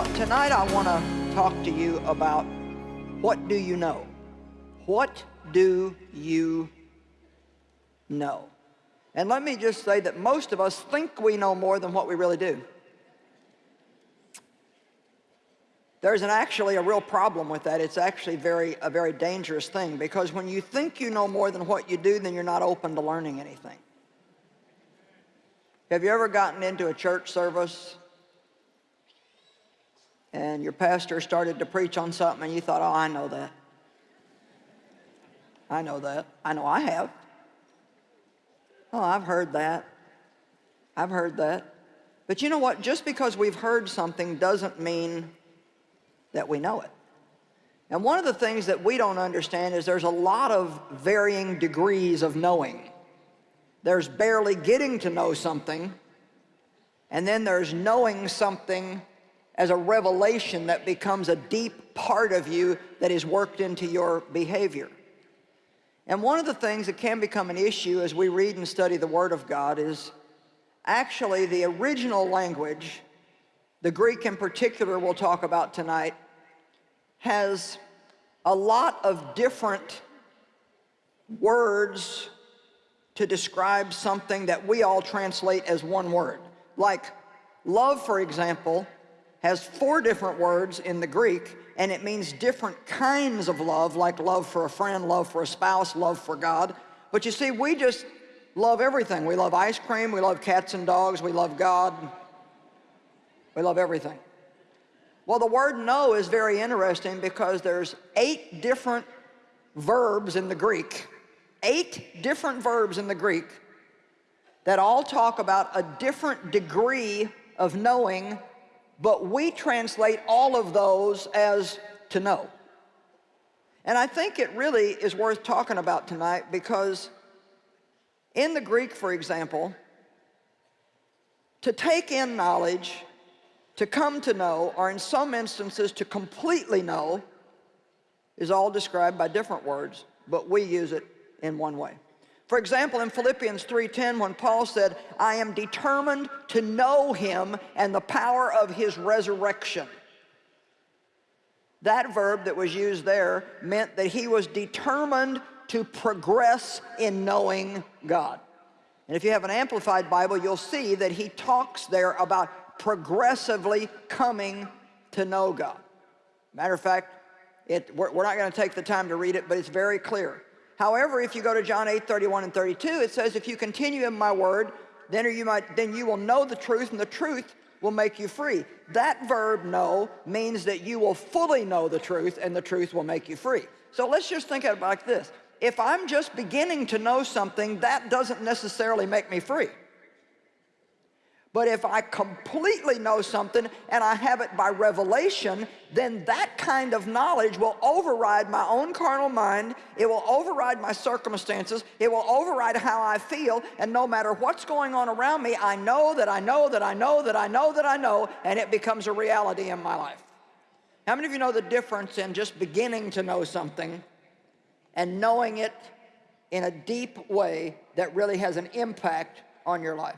Well, tonight I want to talk to you about what do you know? What do you know? And let me just say that most of us think we know more than what we really do. There's an actually a real problem with that. It's actually very a very dangerous thing because when you think you know more than what you do, then you're not open to learning anything. Have you ever gotten into a church service and your pastor started to preach on something and you thought, oh, I know that. I know that. I know I have. Oh, I've heard that. I've heard that. But you know what? Just because we've heard something doesn't mean that we know it. And one of the things that we don't understand is there's a lot of varying degrees of knowing. There's barely getting to know something, and then there's knowing something as a revelation that becomes a deep part of you that is worked into your behavior. And one of the things that can become an issue as we read and study the Word of God is actually the original language, the Greek in particular we'll talk about tonight, has a lot of different words to describe something that we all translate as one word. Like love, for example, has four different words in the Greek and it means different kinds of love, like love for a friend, love for a spouse, love for God. But you see, we just love everything. We love ice cream, we love cats and dogs, we love God. We love everything. Well, the word know is very interesting because there's eight different verbs in the Greek, eight different verbs in the Greek that all talk about a different degree of knowing but we translate all of those as to know. And I think it really is worth talking about tonight because in the Greek, for example, to take in knowledge, to come to know, or in some instances to completely know, is all described by different words, but we use it in one way. For example, in Philippians 3.10, when Paul said, I am determined to know him and the power of his resurrection. That verb that was used there meant that he was determined to progress in knowing God. And if you have an Amplified Bible, you'll see that he talks there about progressively coming to know God. Matter of fact, it, we're, we're not going to take the time to read it, but it's very clear. However, if you go to John 8, 31 and 32, it says, if you continue in my word, then you, then you will know the truth, and the truth will make you free. That verb, know, means that you will fully know the truth, and the truth will make you free. So let's just think of it like this. If I'm just beginning to know something, that doesn't necessarily make me free. But if I completely know something and I have it by revelation, then that kind of knowledge will override my own carnal mind. It will override my circumstances. It will override how I feel. And no matter what's going on around me, I know that I know that I know that I know that I know, and it becomes a reality in my life. How many of you know the difference in just beginning to know something and knowing it in a deep way that really has an impact on your life?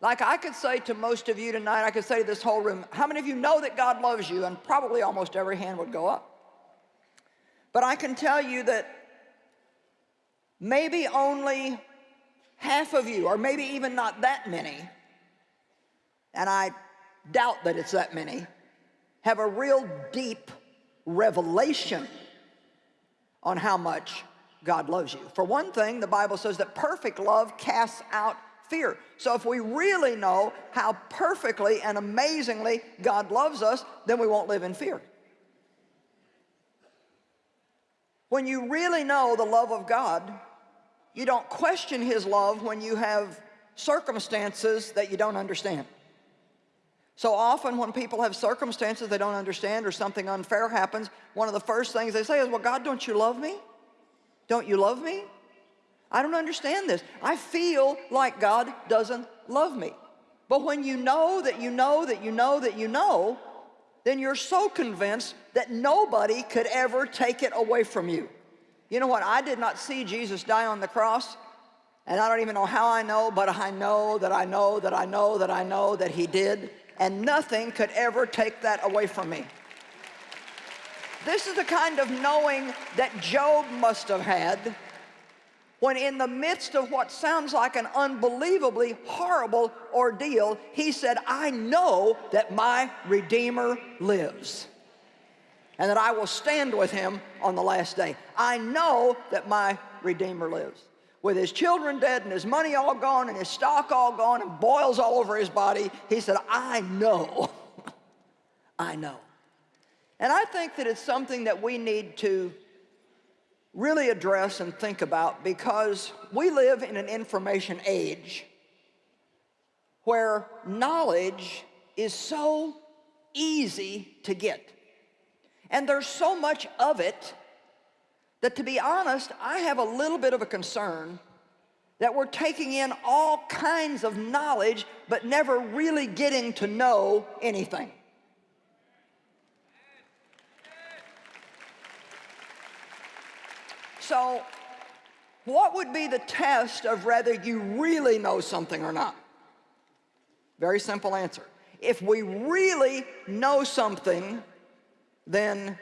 Like I could say to most of you tonight, I could say to this whole room, how many of you know that God loves you? And probably almost every hand would go up. But I can tell you that maybe only half of you, or maybe even not that many, and I doubt that it's that many, have a real deep revelation on how much God loves you. For one thing, the Bible says that perfect love casts out fear. So if we really know how perfectly and amazingly God loves us, then we won't live in fear. When you really know the love of God, you don't question His love when you have circumstances that you don't understand. So often when people have circumstances they don't understand or something unfair happens, one of the first things they say is, well, God, don't you love me? Don't you love me? I don't understand this. I feel like God doesn't love me. But when you know that you know that you know that you know, then you're so convinced that nobody could ever take it away from you. You know what? I did not see Jesus die on the cross, and I don't even know how I know, but I know that I know that I know that I know that he did. and nothing could ever take that away from me. This is the kind of knowing that Job must have had when in the midst of what sounds like an unbelievably horrible ordeal, he said, I know that my Redeemer lives and that I will stand with him on the last day. I know that my Redeemer lives. With his children dead and his money all gone and his stock all gone and boils all over his body, he said, I know, I know. And I think that it's something that we need to really address and think about because we live in an information age where knowledge is so easy to get. And there's so much of it that to be honest, I have a little bit of a concern that we're taking in all kinds of knowledge but never really getting to know anything. So what would be the test of whether you really know something or not? Very simple answer. If we really know something, then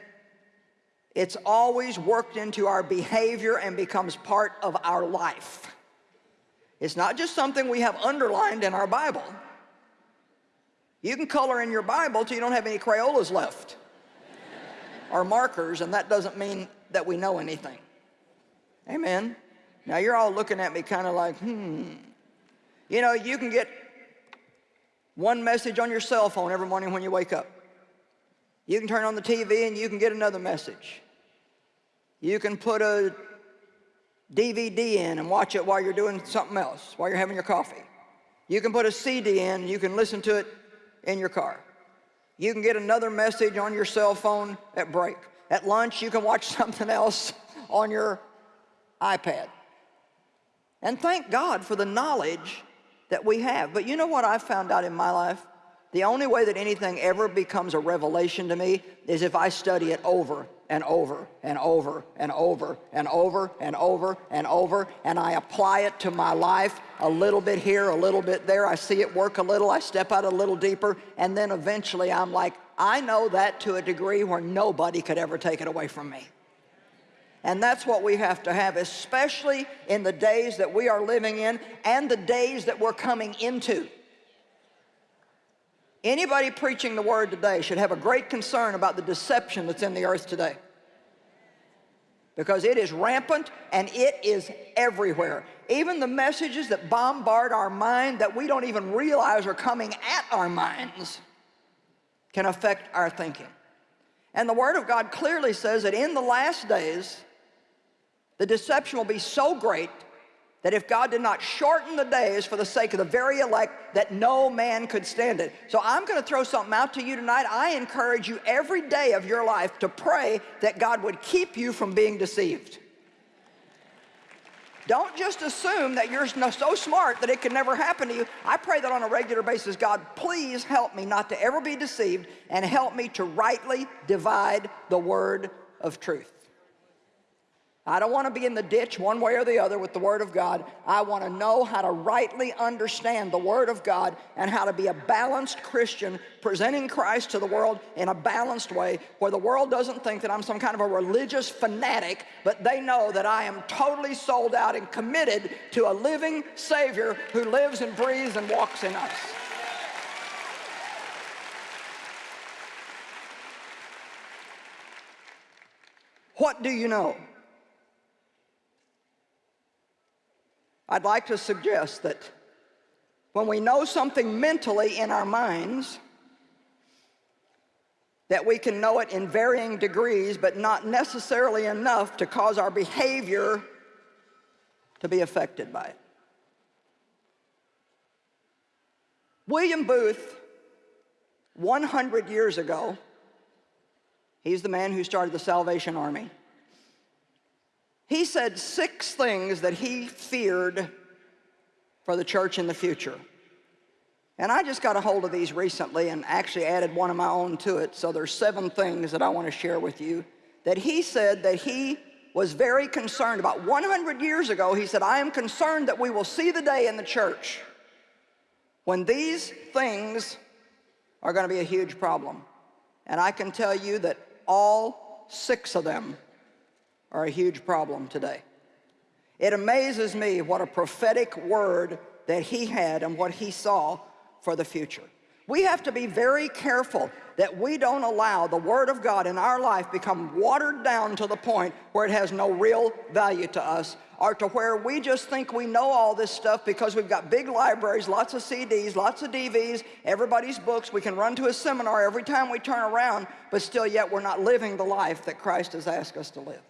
it's always worked into our behavior and becomes part of our life. It's not just something we have underlined in our Bible. You can color in your Bible till you don't have any Crayolas left or markers, and that doesn't mean that we know anything. Amen. Now you're all looking at me kind of like, hmm. You know, you can get one message on your cell phone every morning when you wake up. You can turn on the TV and you can get another message. You can put a DVD in and watch it while you're doing something else, while you're having your coffee. You can put a CD in and you can listen to it in your car. You can get another message on your cell phone at break. At lunch, you can watch something else on your iPad. And thank God for the knowledge that we have. But you know what I've found out in my life? The only way that anything ever becomes a revelation to me is if I study it over and over and over and over and over and over and over and I apply it to my life a little bit here, a little bit there. I see it work a little, I step out a little deeper, and then eventually I'm like, I know that to a degree where nobody could ever take it away from me. And that's what we have to have, especially in the days that we are living in and the days that we're coming into. Anybody preaching the word today should have a great concern about the deception that's in the earth today. Because it is rampant and it is everywhere. Even the messages that bombard our mind that we don't even realize are coming at our minds can affect our thinking. And the Word of God clearly says that in the last days, the deception will be so great that if God did not shorten the days for the sake of the very elect, that no man could stand it. So I'm going to throw something out to you tonight. I encourage you every day of your life to pray that God would keep you from being deceived. Don't just assume that you're so smart that it can never happen to you. I pray that on a regular basis, God, please help me not to ever be deceived and help me to rightly divide the word of truth. I don't want to be in the ditch one way or the other with the Word of God. I want to know how to rightly understand the Word of God and how to be a balanced Christian presenting Christ to the world in a balanced way where the world doesn't think that I'm some kind of a religious fanatic, but they know that I am totally sold out and committed to a living Savior who lives and breathes and walks in us. What do you know? I'd like to suggest that when we know something mentally in our minds, that we can know it in varying degrees, but not necessarily enough to cause our behavior to be affected by it. William Booth, 100 years ago, he's the man who started the Salvation Army. He said six things that he feared for the church in the future. And I just got a hold of these recently and actually added one of my own to it. So there's seven things that I want to share with you that he said that he was very concerned about. 100 years ago, he said, I am concerned that we will see the day in the church when these things are going to be a huge problem. And I can tell you that all six of them are a huge problem today. It amazes me what a prophetic word that he had and what he saw for the future. We have to be very careful that we don't allow the Word of God in our life become watered down to the point where it has no real value to us or to where we just think we know all this stuff because we've got big libraries, lots of CDs, lots of DVDs, everybody's books. We can run to a seminar every time we turn around, but still yet we're not living the life that Christ has asked us to live.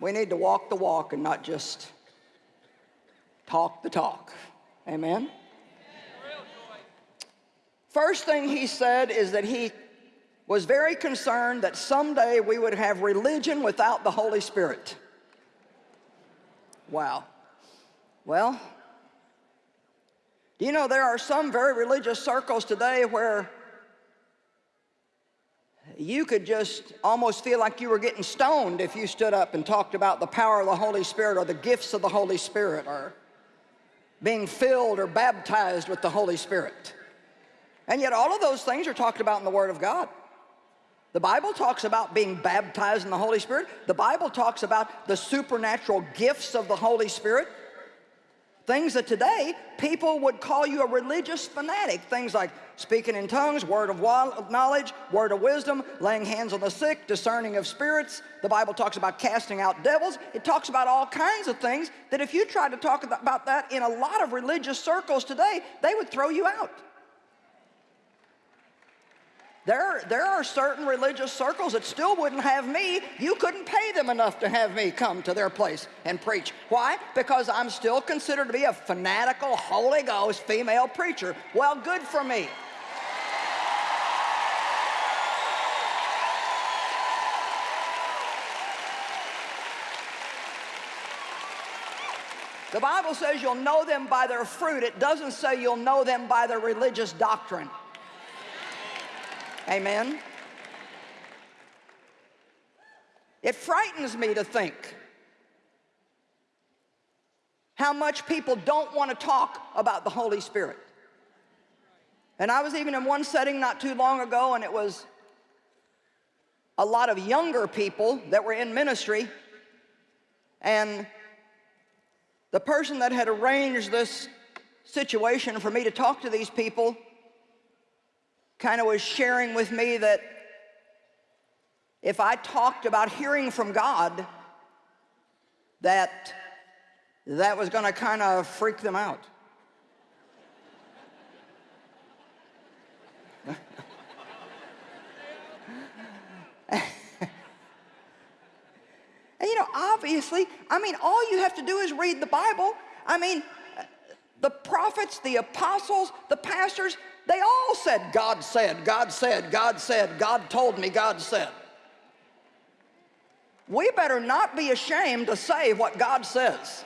We need to walk the walk and not just talk the talk. Amen? First thing he said is that he was very concerned that someday we would have religion without the Holy Spirit. Wow. Well, you know there are some very religious circles today where you could just almost feel like you were getting stoned if you stood up and talked about the power of the Holy Spirit or the gifts of the Holy Spirit or being filled or baptized with the Holy Spirit. And yet all of those things are talked about in the Word of God. The Bible talks about being baptized in the Holy Spirit. The Bible talks about the supernatural gifts of the Holy Spirit. Things that today people would call you a religious fanatic. Things like speaking in tongues, word of knowledge, word of wisdom, laying hands on the sick, discerning of spirits. The Bible talks about casting out devils. It talks about all kinds of things that if you tried to talk about that in a lot of religious circles today, they would throw you out. There, there are certain religious circles that still wouldn't have me. You couldn't pay them enough to have me come to their place and preach. Why? Because I'm still considered to be a fanatical, Holy Ghost female preacher. Well, good for me. The Bible says you'll know them by their fruit. It doesn't say you'll know them by their religious doctrine. Amen? It frightens me to think how much people don't want to talk about the Holy Spirit. And I was even in one setting not too long ago, and it was a lot of younger people that were in ministry, and the person that had arranged this situation for me to talk to these people kind of was sharing with me that if I talked about hearing from God, that that was going to kind of freak them out. and you know, obviously, I mean, all you have to do is read the Bible. I mean, the prophets, the apostles, the pastors, they all said, God said, God said, God said, God told me, God said. We better not be ashamed to say what God says.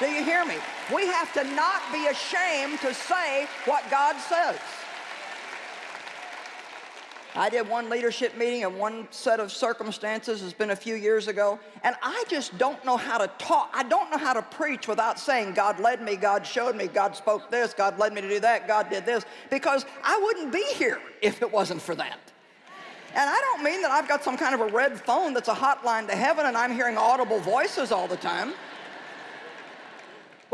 Do you hear me? We have to not be ashamed to say what God says. I did one leadership meeting and one set of circumstances, it's been a few years ago, and I just don't know how to talk. I don't know how to preach without saying, God led me, God showed me, God spoke this, God led me to do that, God did this, because I wouldn't be here if it wasn't for that. And I don't mean that I've got some kind of a red phone that's a hotline to heaven and I'm hearing audible voices all the time.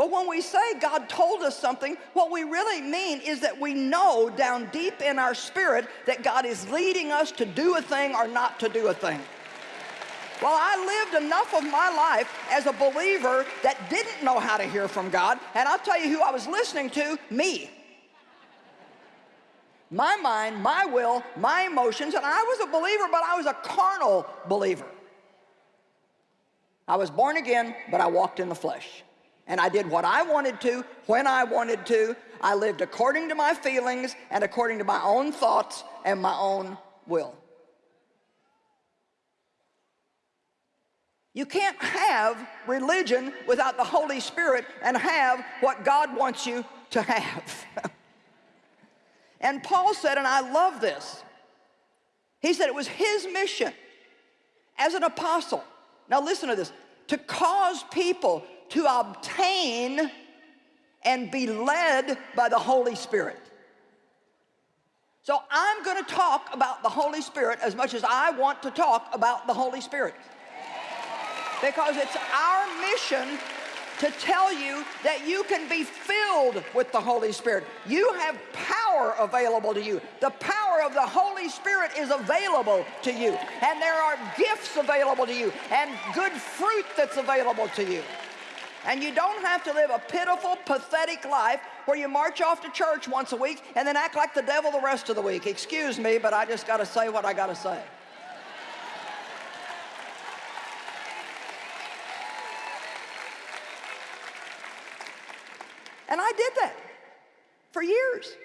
But when we say God told us something, what we really mean is that we know down deep in our spirit that God is leading us to do a thing or not to do a thing. Well, I lived enough of my life as a believer that didn't know how to hear from God, and I'll tell you who I was listening to, me. My mind, my will, my emotions, and I was a believer, but I was a carnal believer. I was born again, but I walked in the flesh and I did what I wanted to, when I wanted to. I lived according to my feelings and according to my own thoughts and my own will. You can't have religion without the Holy Spirit and have what God wants you to have. and Paul said, and I love this, he said it was his mission as an apostle. Now listen to this, to cause people to obtain and be led by the Holy Spirit. So I'm going to talk about the Holy Spirit as much as I want to talk about the Holy Spirit. Because it's our mission to tell you that you can be filled with the Holy Spirit. You have power available to you. The power of the Holy Spirit is available to you. And there are gifts available to you and good fruit that's available to you. And you don't have to live a pitiful, pathetic life where you march off to church once a week and then act like the devil the rest of the week. Excuse me, but I just got to say what I got to say. And I did that for years.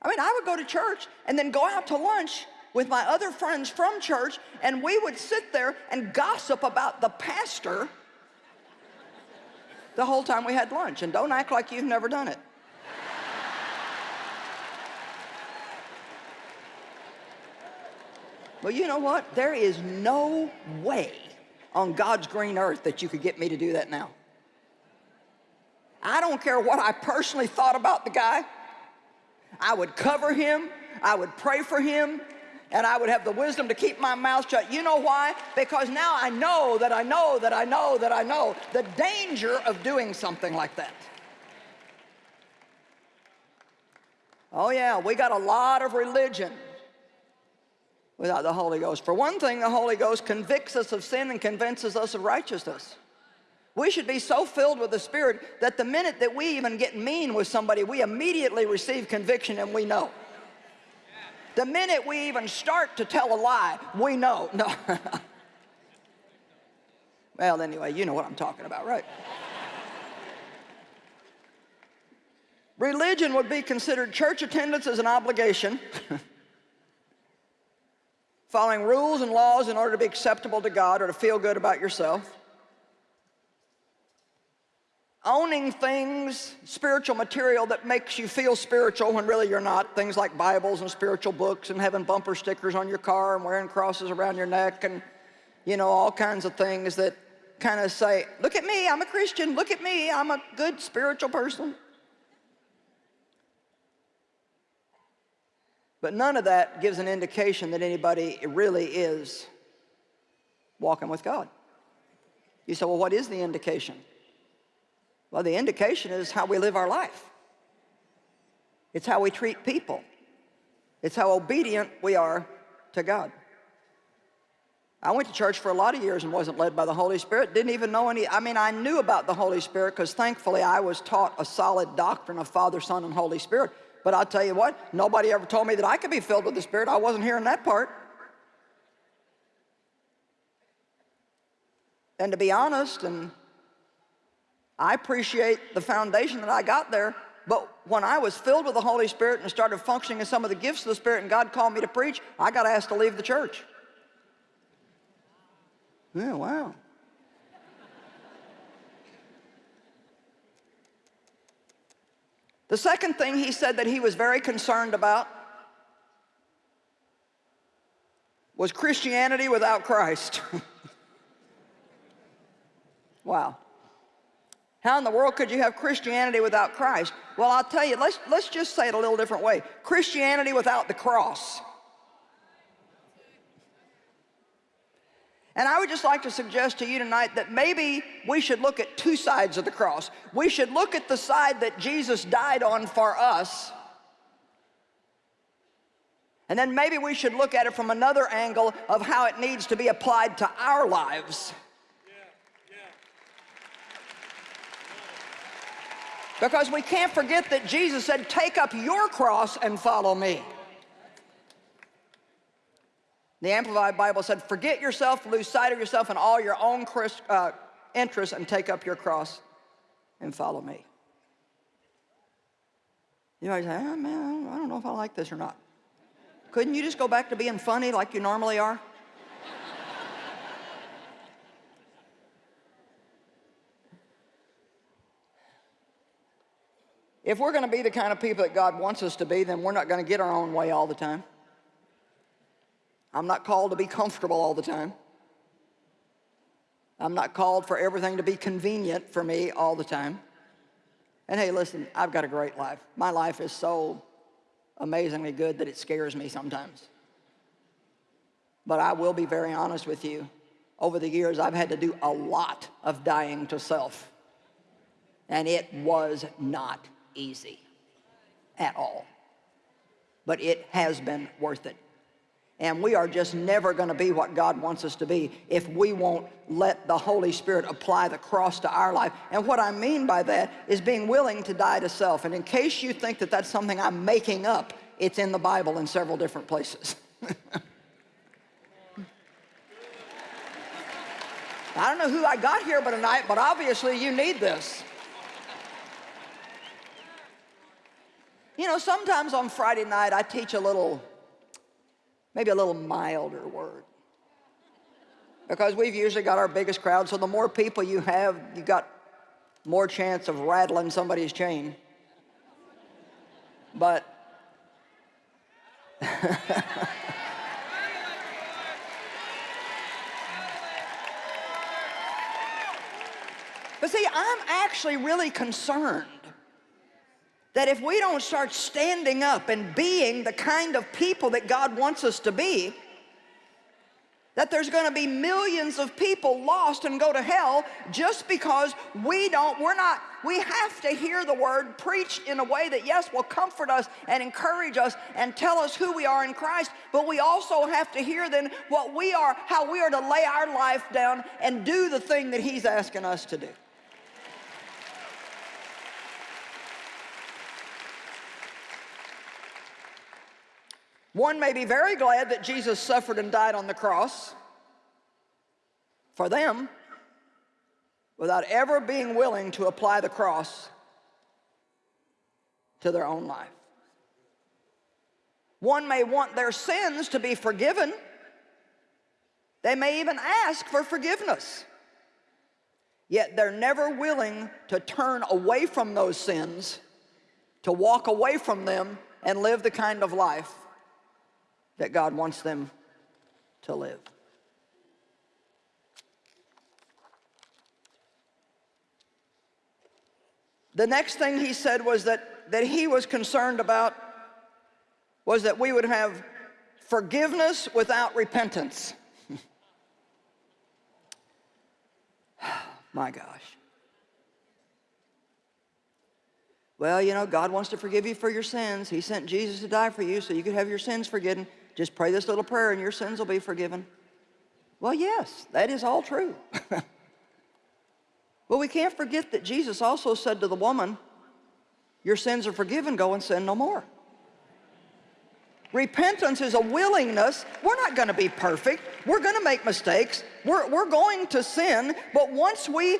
I mean, I would go to church and then go out to lunch with my other friends from church, and we would sit there and gossip about the pastor the whole time we had lunch. And don't act like you've never done it. Well, you know what? There is no way on God's green earth that you could get me to do that now. I don't care what I personally thought about the guy. I would cover him, I would pray for him, and I would have the wisdom to keep my mouth shut. You know why? Because now I know that I know that I know that I know the danger of doing something like that. Oh yeah, we got a lot of religion without the Holy Ghost. For one thing, the Holy Ghost convicts us of sin and convinces us of righteousness. We should be so filled with the Spirit that the minute that we even get mean with somebody, we immediately receive conviction and we know. The minute we even start to tell a lie, we know. No. well, anyway, you know what I'm talking about, right? Religion would be considered church attendance as an obligation. Following rules and laws in order to be acceptable to God or to feel good about yourself owning things, spiritual material that makes you feel spiritual when really you're not. Things like Bibles and spiritual books and having bumper stickers on your car and wearing crosses around your neck and, you know, all kinds of things that kind of say, look at me, I'm a Christian. Look at me, I'm a good spiritual person. But none of that gives an indication that anybody really is walking with God. You say, well, what is the indication? Well, the indication is how we live our life. It's how we treat people. It's how obedient we are to God. I went to church for a lot of years and wasn't led by the Holy Spirit. Didn't even know any, I mean, I knew about the Holy Spirit because thankfully I was taught a solid doctrine of Father, Son, and Holy Spirit. But I'll tell you what, nobody ever told me that I could be filled with the Spirit. I wasn't hearing that part. And to be honest, and I appreciate the foundation that I got there, but when I was filled with the Holy Spirit and started functioning in some of the gifts of the Spirit and God called me to preach, I got asked to leave the church. Yeah, wow. The second thing he said that he was very concerned about was Christianity without Christ. wow. How in the world could you have Christianity without Christ? Well, I'll tell you, let's, let's just say it a little different way. Christianity without the cross. And I would just like to suggest to you tonight that maybe we should look at two sides of the cross. We should look at the side that Jesus died on for us. And then maybe we should look at it from another angle of how it needs to be applied to our lives. Because we can't forget that Jesus said, take up your cross and follow me. The Amplified Bible said, forget yourself, lose sight of yourself and all your own uh, interests and take up your cross and follow me. You might say, oh, man, I don't know if I like this or not. Couldn't you just go back to being funny like you normally are? If we're going to be the kind of people that God wants us to be, then we're not going to get our own way all the time. I'm not called to be comfortable all the time. I'm not called for everything to be convenient for me all the time. And hey, listen, I've got a great life. My life is so amazingly good that it scares me sometimes. But I will be very honest with you. Over the years, I've had to do a lot of dying to self. And it was not easy at all. But it has been worth it. And we are just never going to be what God wants us to be if we won't let the Holy Spirit apply the cross to our life. And what I mean by that is being willing to die to self. And in case you think that that's something I'm making up, it's in the Bible in several different places. I don't know who I got here but tonight, but obviously you need this. You know, sometimes on Friday night I teach a little maybe a little milder word. Because we've usually got our biggest crowd, so the more people you have, you got more chance of rattling somebody's chain. But But see, I'm actually really concerned that if we don't start standing up and being the kind of people that God wants us to be, that there's going to be millions of people lost and go to hell just because we don't, we're not, we have to hear the word preached in a way that, yes, will comfort us and encourage us and tell us who we are in Christ, but we also have to hear then what we are, how we are to lay our life down and do the thing that He's asking us to do. One may be very glad that Jesus suffered and died on the cross for them without ever being willing to apply the cross to their own life. One may want their sins to be forgiven. They may even ask for forgiveness. Yet they're never willing to turn away from those sins, to walk away from them and live the kind of life that God wants them to live. The next thing he said was that, that he was concerned about was that we would have forgiveness without repentance. My gosh. Well, you know, God wants to forgive you for your sins. He sent Jesus to die for you so you could have your sins forgiven. Just pray this little prayer and your sins will be forgiven. Well, yes, that is all true. well, we can't forget that Jesus also said to the woman, your sins are forgiven, go and sin no more. Repentance is a willingness. We're not going to be perfect. We're going to make mistakes. We're, we're going to sin. But once we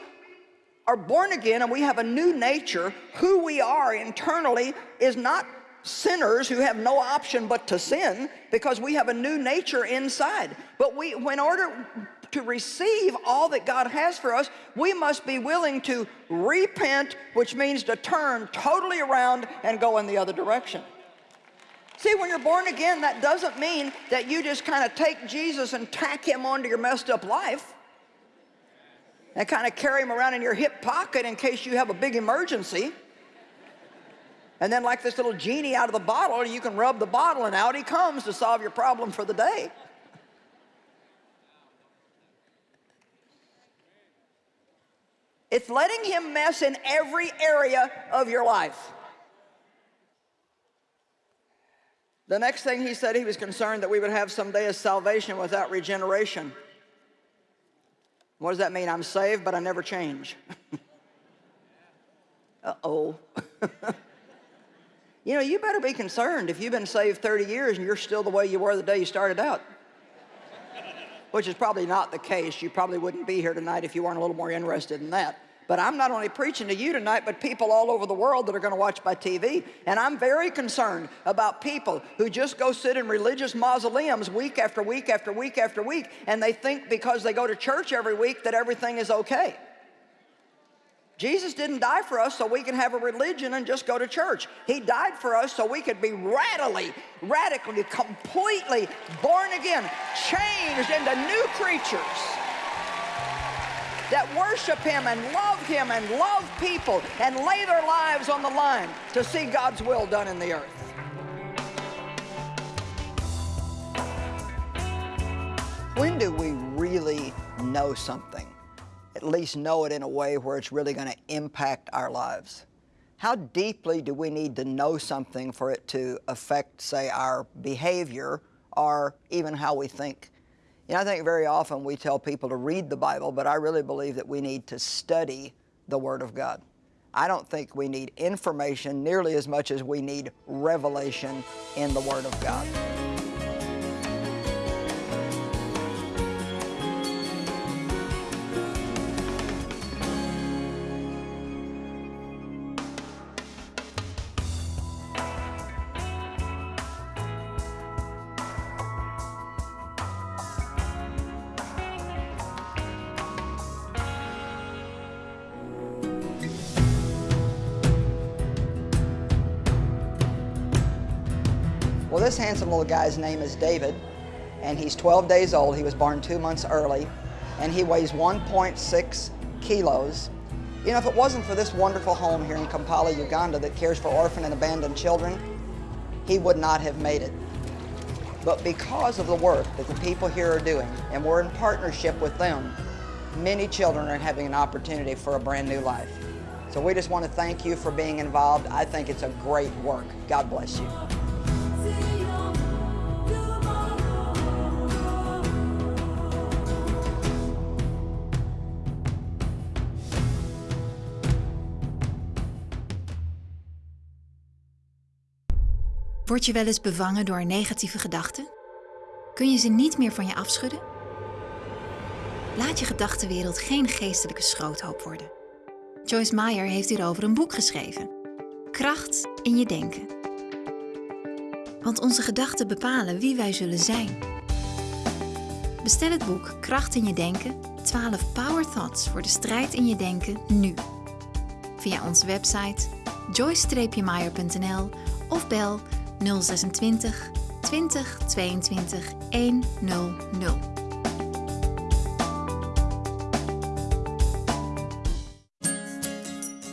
are born again and we have a new nature, who we are internally is not sinners who have no option but to sin because we have a new nature inside. But we, in order to receive all that God has for us, we must be willing to repent, which means to turn totally around and go in the other direction. See, when you're born again, that doesn't mean that you just kind of take Jesus and tack him onto your messed up life and kind of carry him around in your hip pocket in case you have a big emergency. And then like this little genie out of the bottle, you can rub the bottle and out he comes to solve your problem for the day. It's letting him mess in every area of your life. The next thing he said he was concerned that we would have someday is salvation without regeneration. What does that mean? I'm saved, but I never change. Uh-oh. You know, you better be concerned if you've been saved 30 years and you're still the way you were the day you started out. Which is probably not the case. You probably wouldn't be here tonight if you weren't a little more interested in that. But I'm not only preaching to you tonight, but people all over the world that are going to watch by TV. And I'm very concerned about people who just go sit in religious mausoleums week after week after week after week, and they think because they go to church every week that everything is okay. Jesus didn't die for us so we can have a religion and just go to church. He died for us so we could be radically, radically, completely born again, changed into new creatures that worship him and love him and love people and lay their lives on the line to see God's will done in the earth. When do we really know something? At least know it in a way where it's really going to impact our lives. How deeply do we need to know something for it to affect, say, our behavior or even how we think? You know, I think very often we tell people to read the Bible, but I really believe that we need to study the Word of God. I don't think we need information nearly as much as we need revelation in the Word of God. Guy's name is David, and he's 12 days old. He was born two months early, and he weighs 1.6 kilos. You know, if it wasn't for this wonderful home here in Kampala, Uganda that cares for orphan and abandoned children, he would not have made it. But because of the work that the people here are doing, and we're in partnership with them, many children are having an opportunity for a brand new life. So we just want to thank you for being involved. I think it's a great work. God bless you. Word je wel eens bevangen door negatieve gedachten? Kun je ze niet meer van je afschudden? Laat je gedachtenwereld geen geestelijke schroothoop worden. Joyce Meyer heeft hierover een boek geschreven. Kracht in je denken. Want onze gedachten bepalen wie wij zullen zijn. Bestel het boek Kracht in je denken, 12 Power Thoughts voor de strijd in je denken nu. Via onze website joyce-meyer.nl of bel 026 20 22 100.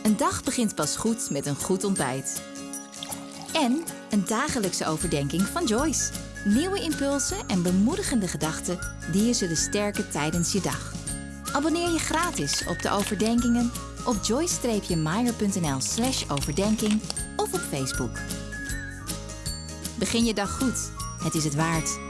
Een dag begint pas goed met een goed ontbijt. En een dagelijkse overdenking van Joyce. Nieuwe impulsen en bemoedigende gedachten die je zullen sterken tijdens je dag. Abonneer je gratis op de overdenkingen op joyce-meyer.nl slash overdenking of op Facebook. Begin je dag goed. Het is het waard.